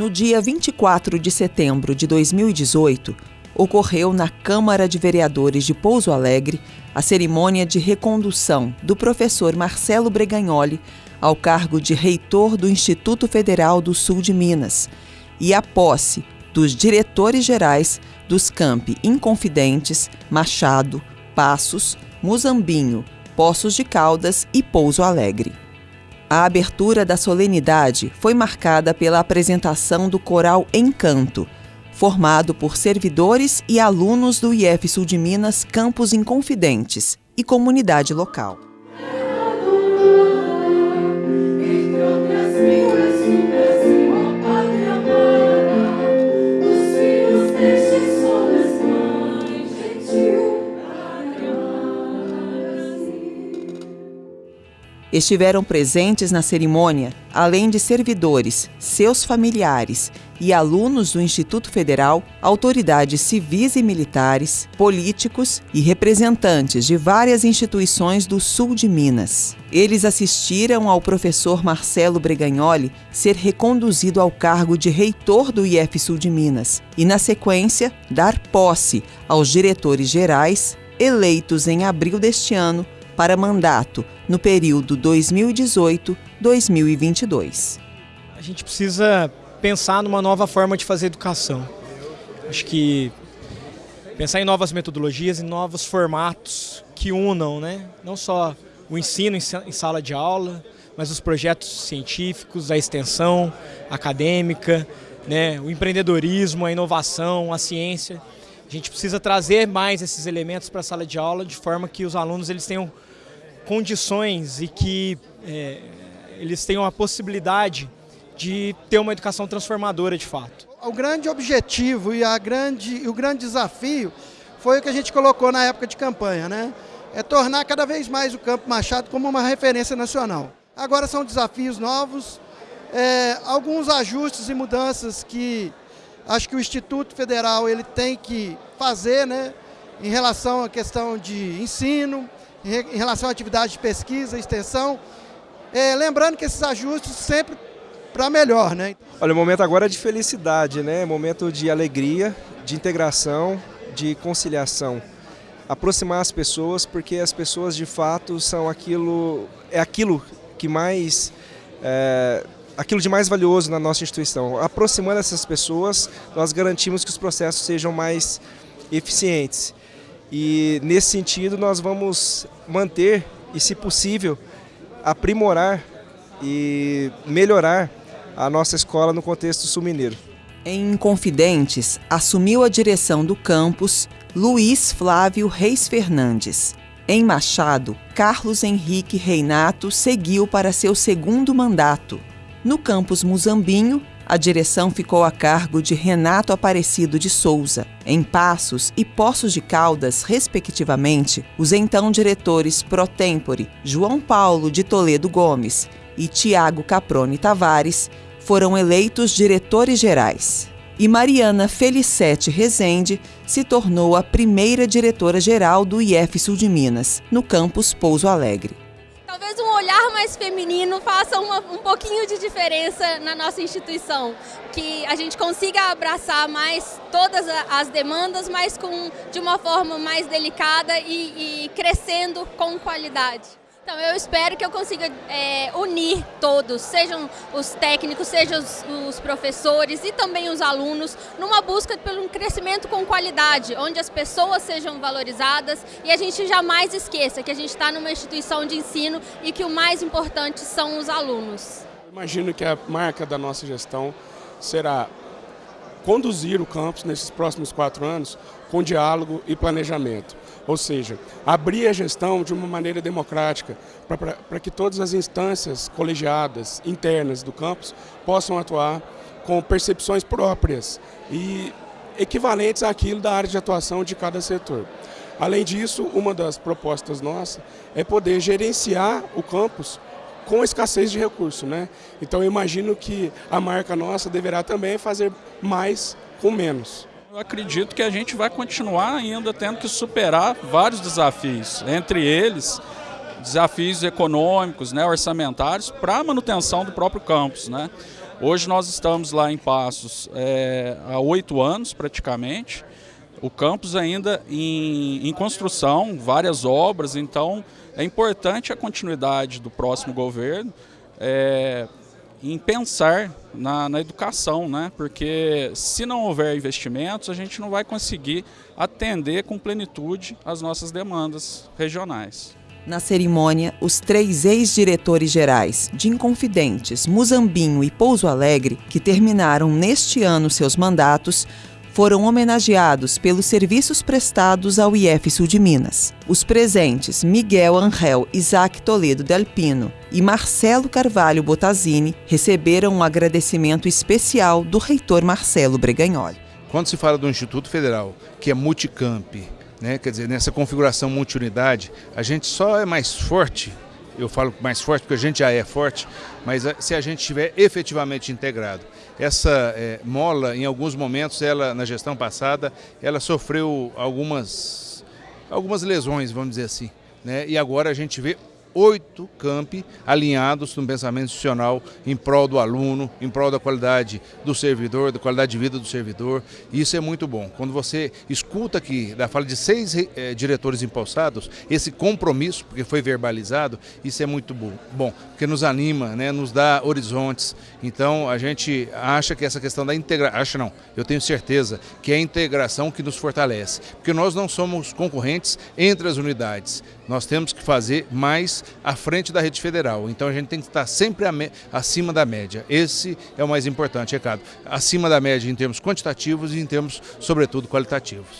No dia 24 de setembro de 2018, ocorreu na Câmara de Vereadores de Pouso Alegre a cerimônia de recondução do professor Marcelo Bregagnoli ao cargo de reitor do Instituto Federal do Sul de Minas e a posse dos diretores gerais dos campi Inconfidentes, Machado, Passos, Muzambinho, Poços de Caldas e Pouso Alegre. A abertura da solenidade foi marcada pela apresentação do coral Encanto, formado por servidores e alunos do IF Sul de Minas Campos Inconfidentes e comunidade local. Estiveram presentes na cerimônia, além de servidores, seus familiares e alunos do Instituto Federal, autoridades civis e militares, políticos e representantes de várias instituições do sul de Minas. Eles assistiram ao professor Marcelo Bregagnoli ser reconduzido ao cargo de reitor do IF Sul de Minas e, na sequência, dar posse aos diretores gerais, eleitos em abril deste ano para mandato no período 2018-2022. A gente precisa pensar numa nova forma de fazer educação. Acho que pensar em novas metodologias, em novos formatos que unam, né? não só o ensino em sala de aula, mas os projetos científicos, a extensão acadêmica, né? o empreendedorismo, a inovação, a ciência. A gente precisa trazer mais esses elementos para a sala de aula de forma que os alunos eles tenham condições e que é, eles tenham a possibilidade de ter uma educação transformadora de fato. O grande objetivo e a grande, o grande desafio foi o que a gente colocou na época de campanha, né? É tornar cada vez mais o Campo Machado como uma referência nacional. Agora são desafios novos, é, alguns ajustes e mudanças que acho que o Instituto Federal ele tem que fazer, né? Em relação à questão de ensino, em relação à atividade de pesquisa extensão. É, lembrando que esses ajustes sempre para melhor, né? Olha, o momento agora é de felicidade, né? Momento de alegria, de integração, de conciliação. Aproximar as pessoas, porque as pessoas de fato são aquilo, é aquilo que mais, é, aquilo de mais valioso na nossa instituição. Aproximando essas pessoas, nós garantimos que os processos sejam mais eficientes. E nesse sentido nós vamos manter e, se possível, aprimorar e melhorar a nossa escola no contexto sul-mineiro. Em Confidentes, assumiu a direção do campus Luiz Flávio Reis Fernandes. Em Machado, Carlos Henrique Reinato seguiu para seu segundo mandato. No campus Muzambinho, a direção ficou a cargo de Renato Aparecido de Souza. Em Passos e Poços de Caldas, respectivamente, os então diretores pro tempore João Paulo de Toledo Gomes e Tiago Caprone Tavares foram eleitos diretores gerais. E Mariana Felicete Rezende se tornou a primeira diretora-geral do IF Sul de Minas, no campus Pouso Alegre talvez um olhar mais feminino faça uma, um pouquinho de diferença na nossa instituição. Que a gente consiga abraçar mais todas as demandas, mas com, de uma forma mais delicada e, e crescendo com qualidade. Então eu espero que eu consiga é, unir todos, sejam os técnicos, sejam os, os, professores e também os alunos, numa busca pelo um crescimento com qualidade, onde as pessoas sejam valorizadas e a gente jamais esqueça que a gente está numa instituição de ensino e que o mais importante são os alunos. Imagino que a marca da nossa gestão será conduzir o campus nesses próximos quatro anos com diálogo e planejamento. Ou seja, abrir a gestão de uma maneira democrática, para que todas as instâncias colegiadas, internas do campus, possam atuar com percepções próprias e equivalentes àquilo da área de atuação de cada setor. Além disso, uma das propostas nossas é poder gerenciar o campus com escassez de recursos. Né? Então eu imagino que a marca nossa deverá também fazer mais com menos. Eu acredito que a gente vai continuar ainda tendo que superar vários desafios, entre eles desafios econômicos, né, orçamentários, para a manutenção do próprio campus. Né? Hoje nós estamos lá em Passos é, há oito anos praticamente, o campus ainda em, em, construção, várias obras, então é importante a continuidade do próximo governo é, em pensar na, na, educação, né? porque se não houver investimentos, a gente não vai conseguir atender com plenitude as nossas demandas regionais. Na cerimônia, os três ex-diretores gerais de Inconfidentes, Muzambinho e Pouso Alegre, que terminaram neste ano seus mandatos, foram homenageados pelos serviços prestados ao IF Sul de Minas. Os presentes Miguel Angel Isaac Toledo Delpino e Marcelo Carvalho Bottazini receberam um agradecimento especial do reitor Marcelo Bregagnoli. Quando se fala do Instituto Federal, que é multicamp, né, quer dizer, nessa configuração multiunidade, a gente só é mais forte eu falo mais forte porque a gente já é forte, mas eh, se a gente estiver efetivamente integrado. Essa é, mola, em alguns momentos, ela na gestão passada, ela sofreu algumas, algumas lesões, vamos dizer assim. Né? E agora a gente vê oito campi alinhados num pensamento institucional em prol do aluno, em prol da qualidade do servidor, da qualidade de vida do servidor. Isso é muito bom. Quando você escuta aqui da fala de seis eh, diretores impulsados, esse compromisso, porque foi verbalizado, isso é muito bom, bom porque nos anima, né, nos dá horizontes. Então a gente acha que essa questão da integração, acha não, eu tenho certeza que é a integração que nos fortalece, porque nós não somos concorrentes entre as unidades. Nós temos que fazer mais à frente da rede federal. Então a gente tem que estar sempre acima da média. Esse é o mais importante, recado. Acima da média em termos quantitativos e em termos, sobretudo, qualitativos.